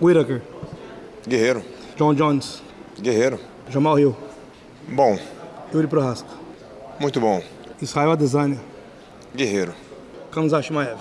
Whittaker, Guerreiro. John Jones, Guerreiro. Jamal Hill, Bom. Yuri Prohaska, Muito bom. Israel Adesanya, Guerreiro. Kamzat Maev.